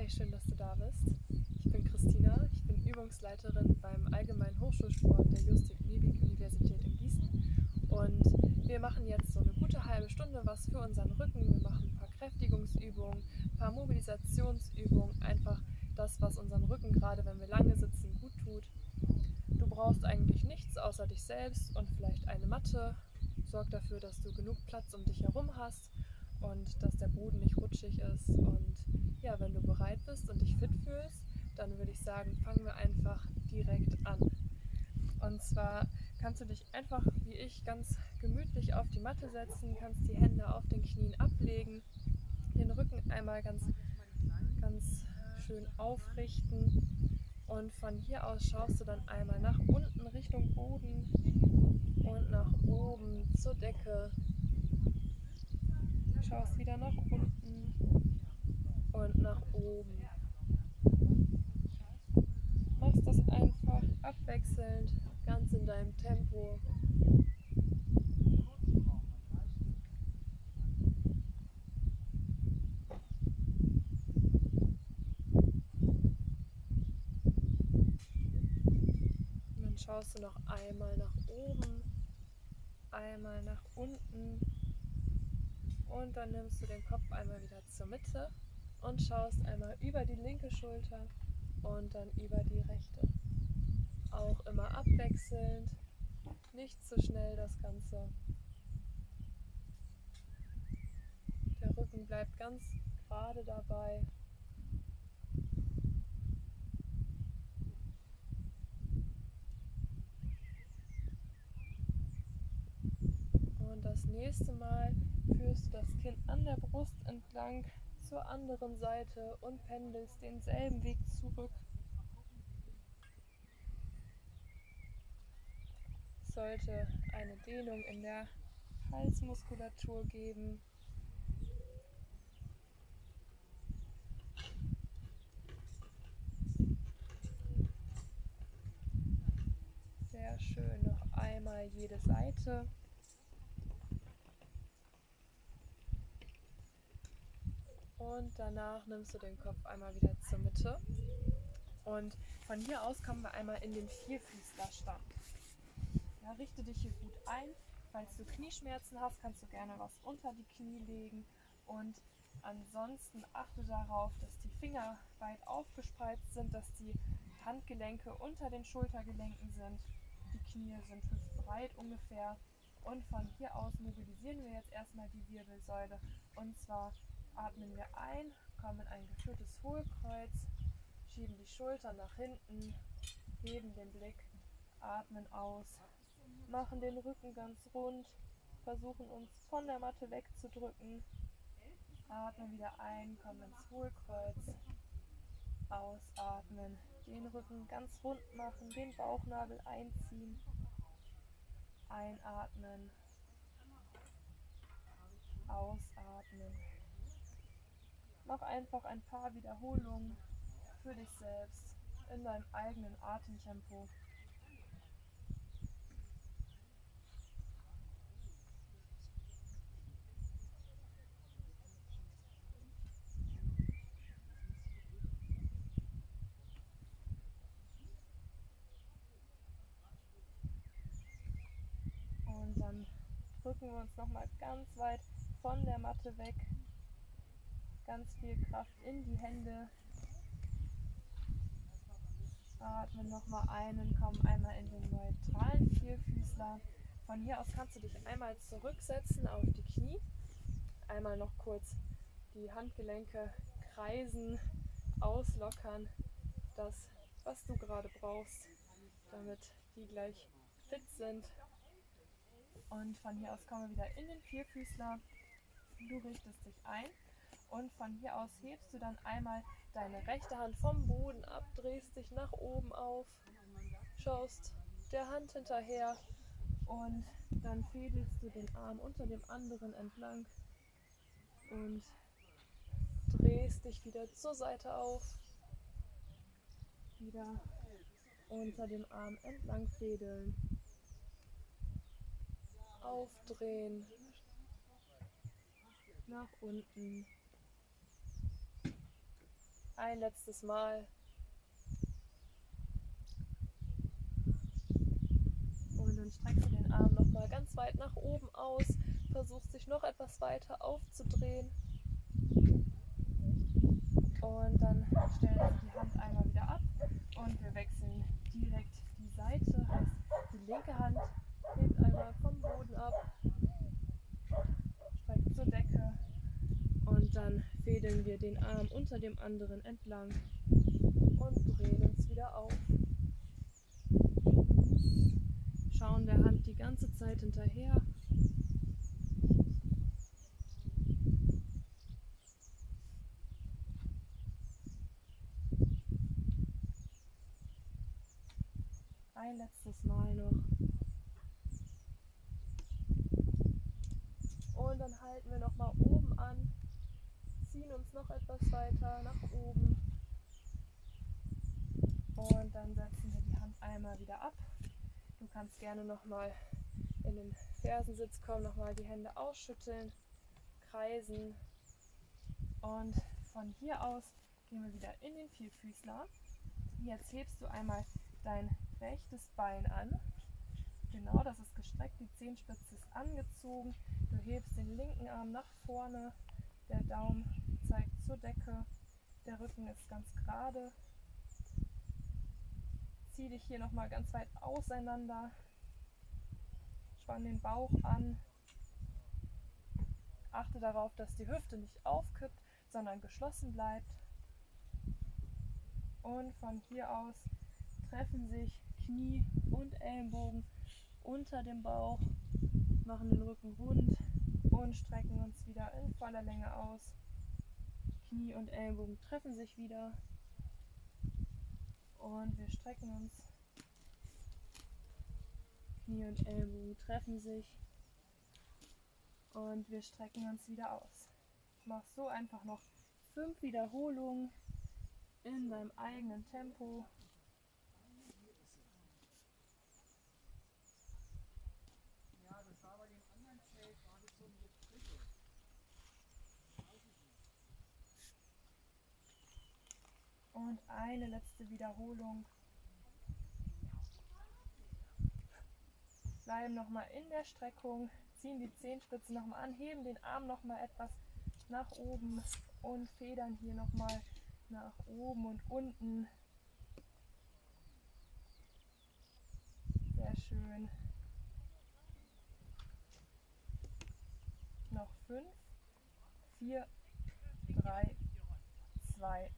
Hi, schön, dass du da bist. Ich bin Christina, ich bin Übungsleiterin beim Allgemeinen Hochschulsport der Justik-Liebig-Universität in Gießen. Und wir machen jetzt so eine gute halbe Stunde was für unseren Rücken. Wir machen ein paar Kräftigungsübungen, ein paar Mobilisationsübungen, einfach das, was unseren Rücken gerade, wenn wir lange sitzen, gut tut. Du brauchst eigentlich nichts außer dich selbst und vielleicht eine Matte. Sorg dafür, dass du genug Platz um dich herum hast und dass der Boden nicht rutschig ist. Und ja, wenn du bereit bist und dich fit fühlst, dann würde ich sagen, fangen wir einfach direkt an. Und zwar kannst du dich einfach wie ich ganz gemütlich auf die Matte setzen, kannst die Hände auf den Knien ablegen, den Rücken einmal ganz, ganz schön aufrichten und von hier aus schaust du dann einmal nach unten Richtung Boden und nach oben zur Decke schaust wieder nach unten und nach oben. Machst das einfach abwechselnd, ganz in deinem Tempo. Schaust du noch einmal nach oben, einmal nach unten und dann nimmst du den Kopf einmal wieder zur Mitte und schaust einmal über die linke Schulter und dann über die rechte. Auch immer abwechselnd, nicht zu schnell das Ganze. Der Rücken bleibt ganz gerade dabei. Und das nächste Mal führst das Kinn an der Brust entlang zur anderen Seite und pendelst denselben Weg zurück. Sollte eine Dehnung in der Halsmuskulatur geben. Sehr schön, noch einmal jede Seite. Und danach nimmst du den Kopf einmal wieder zur Mitte. Und von hier aus kommen wir einmal in den Vierfüßlerstand. Ja, richte dich hier gut ein. Falls du Knieschmerzen hast, kannst du gerne was unter die Knie legen. Und ansonsten achte darauf, dass die Finger weit aufgespreizt sind, dass die Handgelenke unter den Schultergelenken sind. Die Knie sind hüftbreit ungefähr. Und von hier aus mobilisieren wir jetzt erstmal die Wirbelsäule. Und zwar atmen wir ein, kommen in ein geführtes Hohlkreuz, schieben die Schultern nach hinten, heben den Blick, atmen aus, machen den Rücken ganz rund, versuchen uns von der Matte wegzudrücken, atmen wieder ein, kommen ins Hohlkreuz, ausatmen, den Rücken ganz rund machen, den Bauchnabel einziehen, einatmen, ausatmen. Mach einfach ein paar Wiederholungen für dich selbst in deinem eigenen Atemtempo. Und dann drücken wir uns nochmal ganz weit von der Matte weg ganz viel Kraft in die Hände. Atmen nochmal ein und komm einmal in den neutralen Vierfüßler. Von hier aus kannst du dich einmal zurücksetzen auf die Knie. Einmal noch kurz die Handgelenke kreisen, auslockern. Das, was du gerade brauchst, damit die gleich fit sind. Und von hier aus kommen wir wieder in den Vierfüßler. Du richtest dich ein und von hier aus hebst du dann einmal deine rechte Hand vom Boden ab, drehst dich nach oben auf, schaust der Hand hinterher und dann fädelst du den Arm unter dem anderen entlang und drehst dich wieder zur Seite auf, wieder unter dem Arm entlang fädeln, aufdrehen, nach unten Ein letztes Mal. Und dann streckst du den Arm nochmal ganz weit nach oben aus, versuchst dich noch etwas weiter aufzudrehen. Und dann stellen wir die Hand einmal wieder ab und wir wechseln direkt die Seite. Heißt, die linke Hand hebt einmal vom Boden ab, streckt zur Decke und dann fädeln wir den Arm unter dem anderen entlang und drehen uns wieder auf. Schauen der Hand die ganze Zeit hinterher. Ein letztes Mal noch. Und dann halten wir noch mal oben an, ziehen uns noch etwas weiter nach oben. Und dann setzen wir die Hand einmal wieder ab. Du kannst gerne noch mal in den Fersensitz kommen, noch mal die Hände ausschütteln, kreisen. Und von hier aus gehen wir wieder in den Vierfüßler. Jetzt hebst du einmal dein rechtes Bein an. Genau, das ist gestreckt, die Zehenspitze ist angezogen. Du hebst den linken Arm nach vorne, der Daumen zeigt zur Decke, der Rücken ist ganz gerade. Zieh dich hier nochmal ganz weit auseinander, spann den Bauch an. Achte darauf, dass die Hüfte nicht aufkippt, sondern geschlossen bleibt. Und von hier aus treffen sich Knie und Ellenbogen unter dem Bauch, machen den Rücken rund und strecken uns wieder in voller Länge aus. Knie und Ellenbogen treffen sich wieder und wir strecken uns. Knie und Ellenbogen treffen sich und wir strecken uns wieder aus. Mach so einfach noch fünf Wiederholungen in deinem eigenen Tempo. Und eine letzte Wiederholung. Bleiben nochmal in der Streckung, ziehen die Zehenspitzen nochmal an, heben den Arm nochmal etwas nach oben und federn hier nochmal nach oben und unten. Sehr schön. Noch fünf, vier, drei, zwei,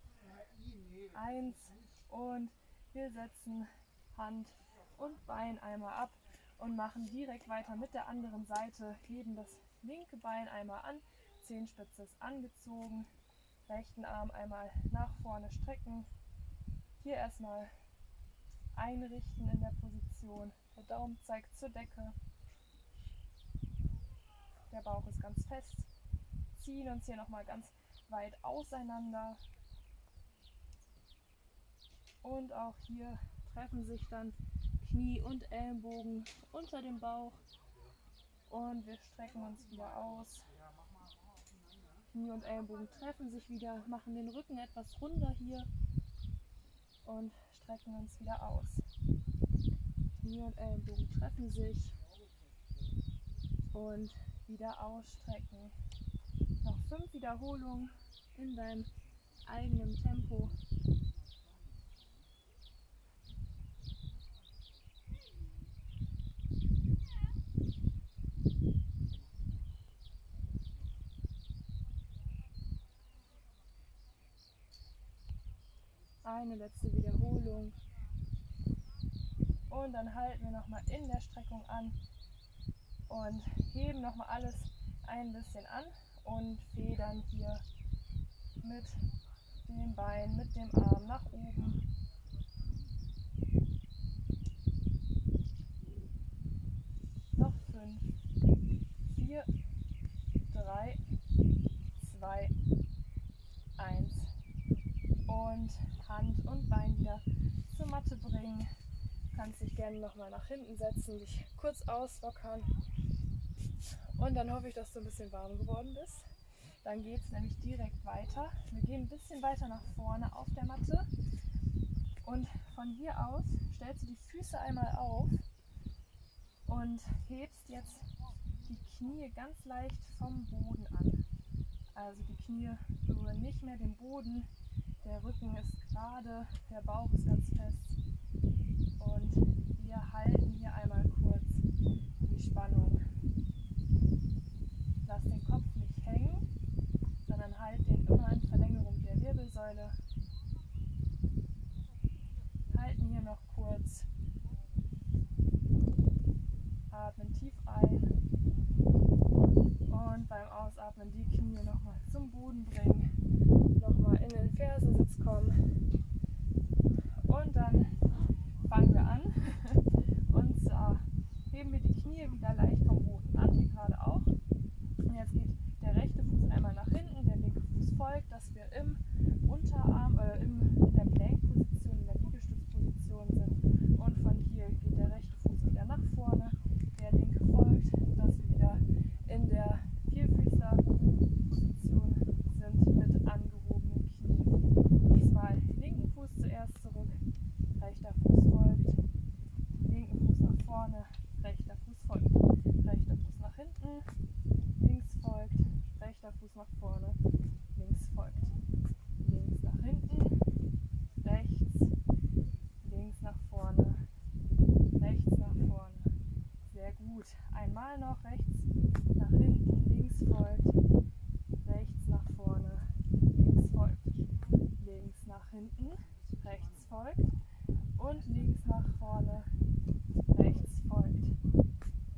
eins und wir setzen Hand und Bein einmal ab und machen direkt weiter mit der anderen Seite. Heben das linke Bein einmal an, Zehenspitze ist angezogen, rechten Arm einmal nach vorne strecken. Hier erstmal einrichten in der Position. Der Daumen zeigt zur Decke. Der Bauch ist ganz fest. Ziehen uns hier nochmal ganz weit auseinander. Und auch hier treffen sich dann Knie und Ellenbogen unter dem Bauch. Und wir strecken uns wieder aus. Knie und Ellenbogen treffen sich wieder, machen den Rücken etwas runder hier und strecken uns wieder aus. Knie und Ellenbogen treffen sich und wieder ausstrecken. Noch fünf Wiederholungen in deinem eigenen Tempo. Eine letzte Wiederholung. Und dann halten wir nochmal in der Streckung an und heben nochmal alles ein bisschen an und federn hier mit dem Bein, mit dem Arm nach oben. Noch fünf, vier, drei, zwei, eins. Und Hand und Bein wieder zur Matte bringen. Du kannst dich gerne nochmal nach hinten setzen, dich kurz auslockern. Und dann hoffe ich, dass du ein bisschen warm geworden bist. Dann geht es nämlich direkt weiter. Wir gehen ein bisschen weiter nach vorne auf der Matte. Und von hier aus stellst du die Füße einmal auf und hebst jetzt die Knie ganz leicht vom Boden an. Also die Knie berühren nicht mehr den Boden, der Rücken ist gerade, der Bauch ist ganz fest. Und wir halten hier einmal kurz die Spannung. Lass den Kopf nicht hängen, sondern halt den immer in Verlängerung der Wirbelsäule. Halten hier noch kurz. Atmen tief ein. Und beim Ausatmen die Knie nochmal zum Boden bringen. Nochmal in den Fersensitz kommen. Und dann fangen wir an. Und zwar heben wir die Knie wieder leicht vom Boden an, wie gerade auch. Und jetzt geht der rechte Fuß einmal nach hinten, der linke Fuß folgt, dass wir im Unterarm, äh, im, in der Plank-Position, in der Liegestützposition sind. Und von hier geht der rechte Fuß wieder nach vorne, der linke folgt, dass wir wieder in der Vierfüßler-Position sind mit angehobenen Knien. Diesmal linken Fuß zuerst zurück, rechter Fuß folgt, linken Fuß nach vorne, rechter Fuß folgt, rechter Fuß nach hinten, links folgt, rechter Fuß nach vorne, links folgt, links nach hinten, rechts, links nach vorne, rechts nach vorne. Sehr gut. Einmal noch rechts nach hinten, links folgt, rechts nach vorne, links folgt, links nach hinten, rechts folgt und links nach vorne, rechts folgt.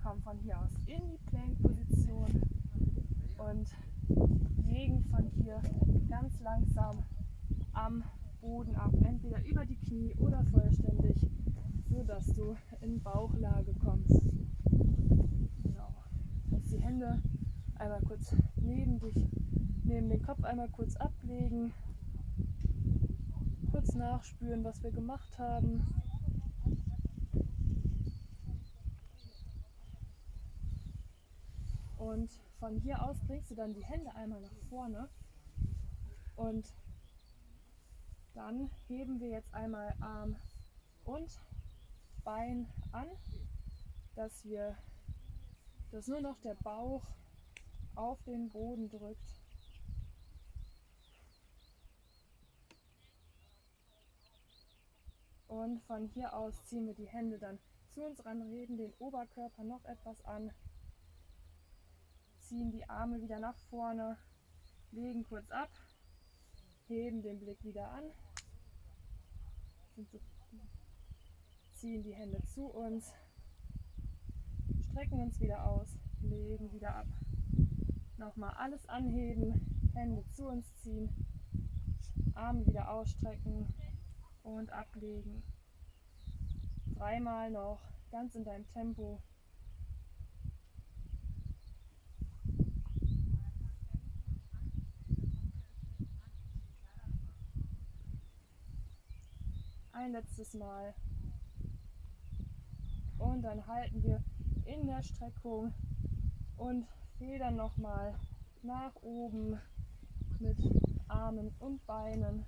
Kommen von hier aus in die Plank-Position und legen von hier ganz langsam am Boden ab, entweder über die Knie oder vollständig, sodass du in Bauchlage kommst. Genau. Kannst die Hände einmal kurz neben dich, neben den Kopf einmal kurz ablegen, kurz nachspüren, was wir gemacht haben. Und von hier aus bringst du dann die Hände einmal nach vorne und dann heben wir jetzt einmal Arm und Bein an, dass wir, dass nur noch der Bauch auf den Boden drückt. Und von hier aus ziehen wir die Hände dann zu uns ran, reden den Oberkörper noch etwas an, ziehen die Arme wieder nach vorne, legen kurz ab, heben den Blick wieder an, ziehen die Hände zu uns, strecken uns wieder aus, legen wieder ab. Nochmal alles anheben, Hände zu uns ziehen, Arme wieder ausstrecken und ablegen. Dreimal noch, ganz in deinem Tempo. Ein letztes Mal. Und dann halten wir in der Streckung und federn nochmal nach oben mit Armen und Beinen.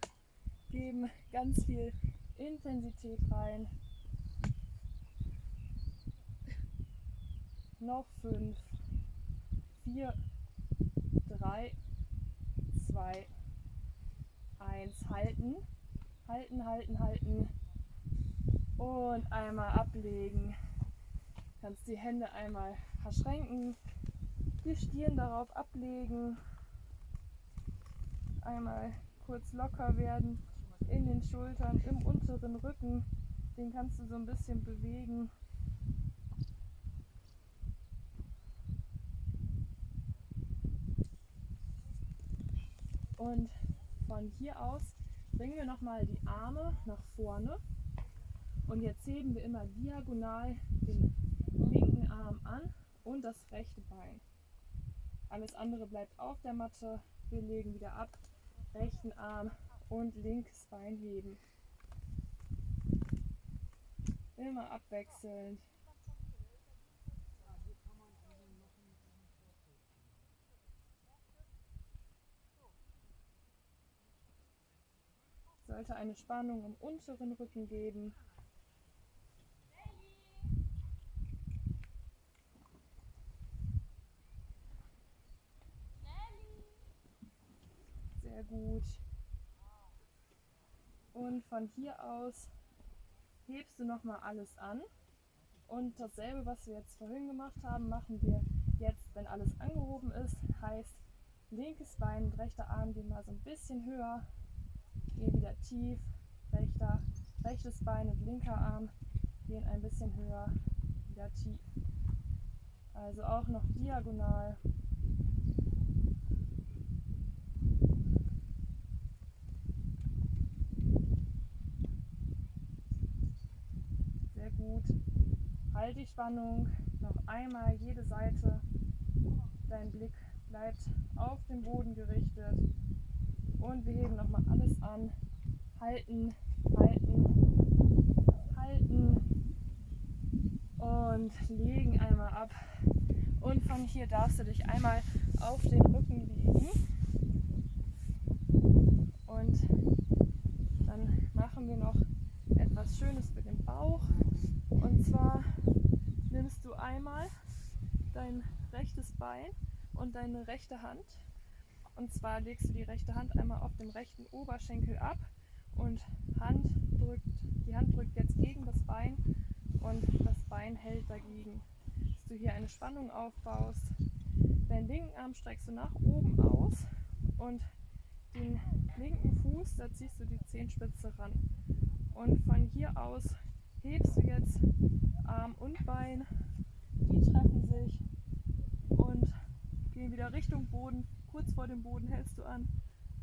Geben ganz viel Intensität rein. Noch fünf, vier, drei, zwei, eins. Halten, halten, halten, halten. Und einmal ablegen. Kannst die Hände einmal verschränken, die Stirn darauf ablegen. Einmal kurz locker werden in den Schultern, im unteren Rücken. Den kannst du so ein bisschen bewegen. Und von hier aus bringen wir nochmal die Arme nach vorne. Und jetzt heben wir immer diagonal den linken Arm an und das rechte Bein. Alles andere bleibt auf der Matte. Wir legen wieder ab. Rechten Arm und linkes Bein heben. Immer abwechselnd. Sollte eine Spannung im unteren Rücken geben. Sehr gut. Und von hier aus hebst du nochmal alles an. Und dasselbe, was wir jetzt vorhin gemacht haben, machen wir jetzt, wenn alles angehoben ist. Heißt, linkes Bein und rechter Arm gehen mal so ein bisschen höher. Gehen wieder tief. Rechter, rechtes Bein und linker Arm gehen ein bisschen höher. Wieder tief. Also auch noch diagonal. gut. Halt die Spannung. Noch einmal jede Seite. Dein Blick bleibt auf den Boden gerichtet. Und wir heben nochmal alles an. Halten, halten, halten. Und legen einmal ab. Und von hier darfst du dich einmal auf den Rücken legen. Und dann machen wir noch etwas Schönes für den Bauch. Und zwar nimmst du einmal dein rechtes Bein und deine rechte Hand. Und zwar legst du die rechte Hand einmal auf dem rechten Oberschenkel ab und Hand drückt, die Hand drückt jetzt gegen das Bein und das Bein hält dagegen. Dass du hier eine Spannung aufbaust. Deinen linken Arm streckst du nach oben aus und den linken Fuß, da ziehst du die Zehenspitze ran. Und von hier aus hebst du jetzt Arm und Bein, die treffen sich und gehen wieder Richtung Boden. Kurz vor dem Boden hältst du an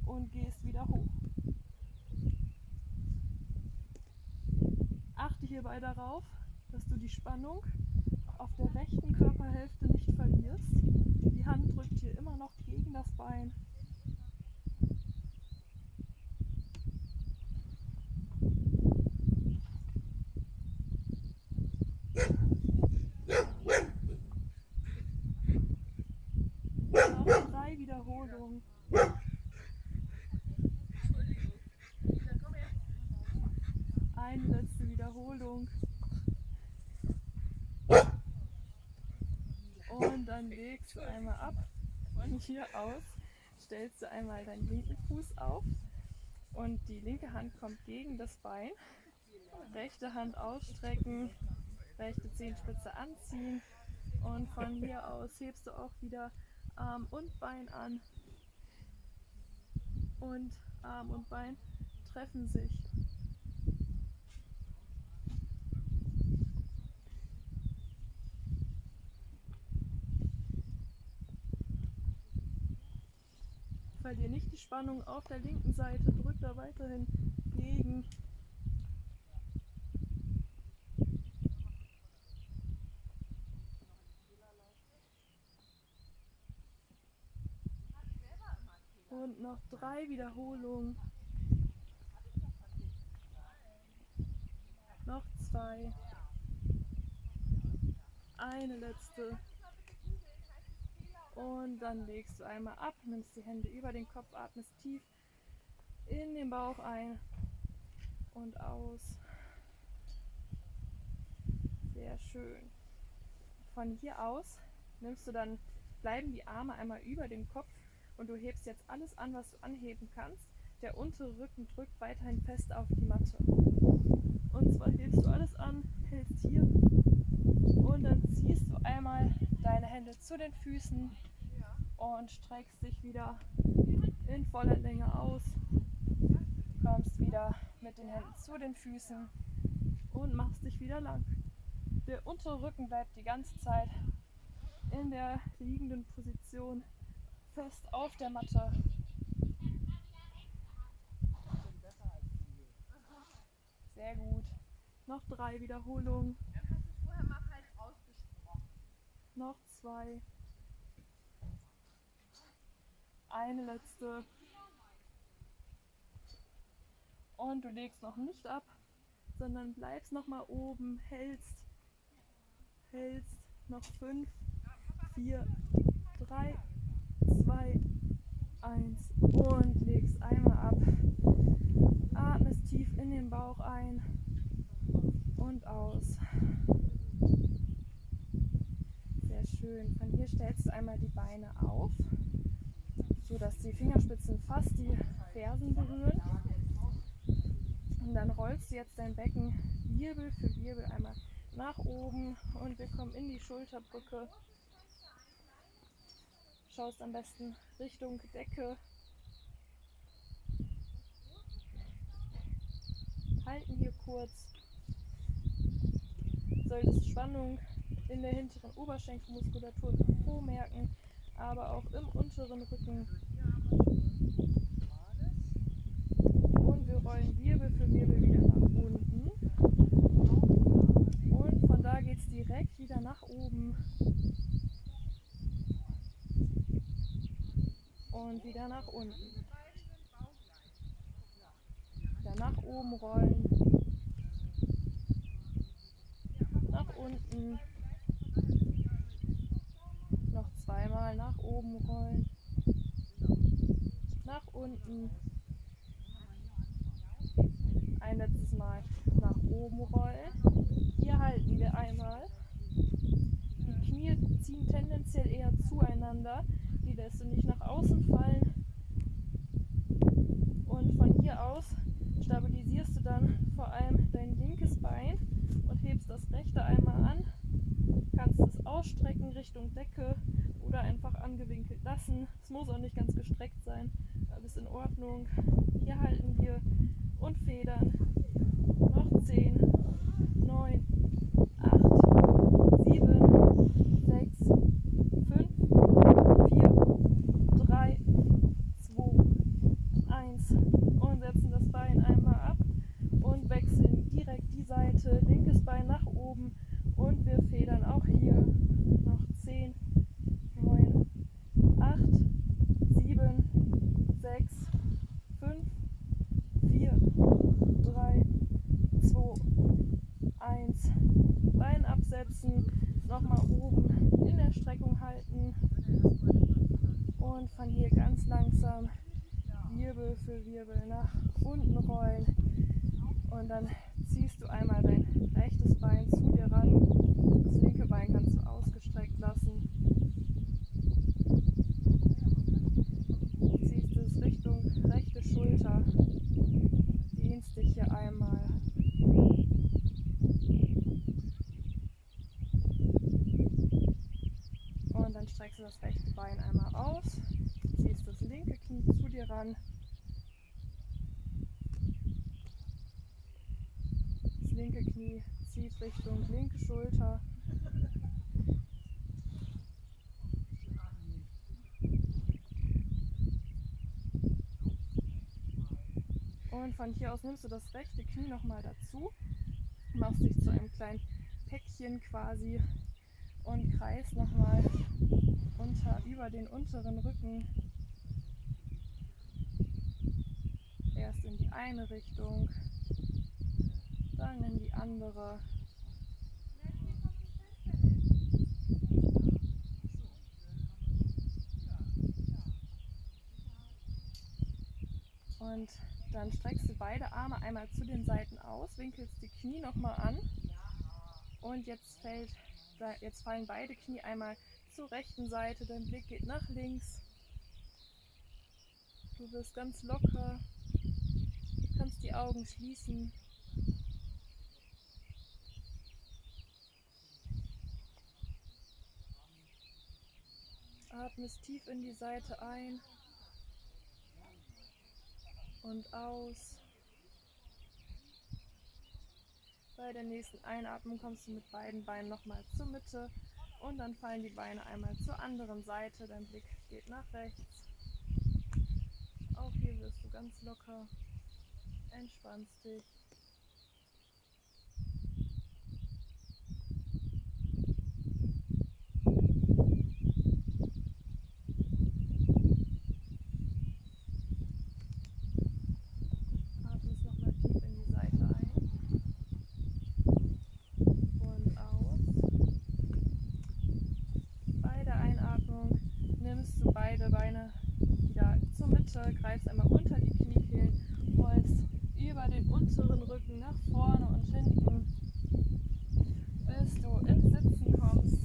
und gehst wieder hoch. Achte hierbei darauf, dass du die Spannung auf der rechten Körperhälfte nicht verlierst. Die Hand drückt hier immer noch gegen das Bein Wiederholung. Und dann legst du einmal ab. Von hier aus stellst du einmal deinen linken Fuß auf und die linke Hand kommt gegen das Bein. Rechte Hand ausstrecken, rechte Zehenspitze anziehen und von hier aus hebst du auch wieder Arm und Bein an. Und Arm und Bein treffen sich. Verlier nicht die Spannung auf der linken Seite, drück da weiterhin gegen. Und noch drei Wiederholungen. Noch zwei. Eine letzte. Und dann legst du einmal ab, nimmst die Hände über den Kopf, atmest tief in den Bauch ein und aus. Sehr schön. Von hier aus nimmst du dann, bleiben die Arme einmal über dem Kopf und du hebst jetzt alles an, was du anheben kannst. Der untere Rücken drückt weiterhin fest auf die Matte. Und zwar hebst du alles an, hältst hier und dann ziehst du einmal Hände zu den Füßen und streckst dich wieder in voller Länge aus. Kommst wieder mit den Händen zu den Füßen und machst dich wieder lang. Der untere Rücken bleibt die ganze Zeit in der liegenden Position fest auf der Matte. Sehr gut. Noch drei Wiederholungen. Noch zwei. Eine letzte. Und du legst noch nicht ab, sondern bleibst noch mal oben, hältst, hältst, noch fünf, vier, drei, zwei, eins und legst einmal ab. Atmest tief in den Bauch ein und aus. Schön. Von hier stellst du einmal die Beine auf, sodass die Fingerspitzen fast die Fersen berühren. Und dann rollst du jetzt dein Becken Wirbel für Wirbel einmal nach oben und wir kommen in die Schulterbrücke. Schaust am besten Richtung Decke. Halten hier kurz. Solltest Spannung in der hinteren Oberschenkelmuskulatur im Po merken, aber auch im unteren Rücken. Und wir rollen Wirbel für Wirbel wieder nach unten. Und von da geht es direkt wieder nach oben. Und wieder nach unten. Wieder nach oben rollen. Nach unten. Noch zweimal nach oben rollen. Unten. Ein letztes Mal nach oben rollen. Hier halten wir einmal. Die Knie ziehen tendenziell eher zueinander. Die lässt du nicht nach außen fallen. Und von hier aus stabilisierst du dann vor allem dein linkes Bein und hebst das rechte einmal an. Kannst es ausstrecken Richtung Decke oder einfach angewinkelt lassen. Es muss auch nicht ganz gestreckt sein. Alles in Ordnung. Hier halten wir und federn. Noch 10, 9, 8, 7, 6, 5, 4, 3, 2, 1 und setzen das Bein einmal ab und wechseln direkt die Seite, linkes Bein nach oben und wir federn auch hier noch 10, 9, 8, 7, 6, 5, 4, 3, 2, 1. Absetzen, nochmal oben in der Streckung halten und von hier ganz langsam Wirbel für Wirbel nach unten rollen und dann ziehst du einmal dein rechtes Bein zu dir ran. Das linke Bein kannst du ausgestreckt lassen. Ziehst es Richtung rechte Schulter. Dehnst dich hier einmal. Und dann streckst du das rechte Bein einmal aus. Ziehst das linke Knie ran. Das linke Knie zieht Richtung linke Schulter. Und von hier aus nimmst du das rechte Knie nochmal dazu, machst dich zu einem kleinen Päckchen quasi und kreist nochmal unter, über den unteren Rücken. Erst in die eine Richtung, dann in die andere. Und dann streckst du beide Arme einmal zu den Seiten aus, winkelst die Knie nochmal an. Und jetzt, fällt, jetzt fallen beide Knie einmal zur rechten Seite, dein Blick geht nach links. Du wirst ganz locker, die Augen schließen. Atmest tief in die Seite ein und aus. Bei der nächsten Einatmung kommst du mit beiden Beinen nochmal zur Mitte und dann fallen die Beine einmal zur anderen Seite. Dein Blick geht nach rechts. Auch hier wirst du ganz locker, entspannst dich. Atmest nochmal tief in die Seite ein und aus. Bei der Einatmung nimmst du beide Beine wieder zur Mitte, greifst einmal unter die Kniekehlen, rollst über den unteren Rücken nach vorne und hinten, bis du ins Sitzen kommst.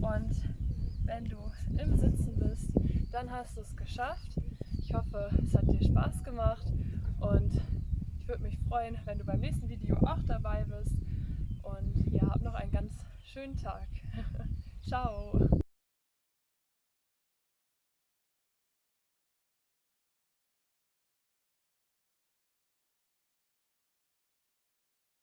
Und wenn du im Sitzen bist, dann hast du es geschafft. Ich hoffe, es hat dir Spaß gemacht und ich würde mich freuen, wenn du beim nächsten Video auch dabei bist. Und ja, hab noch einen ganz schönen Tag. Ciao!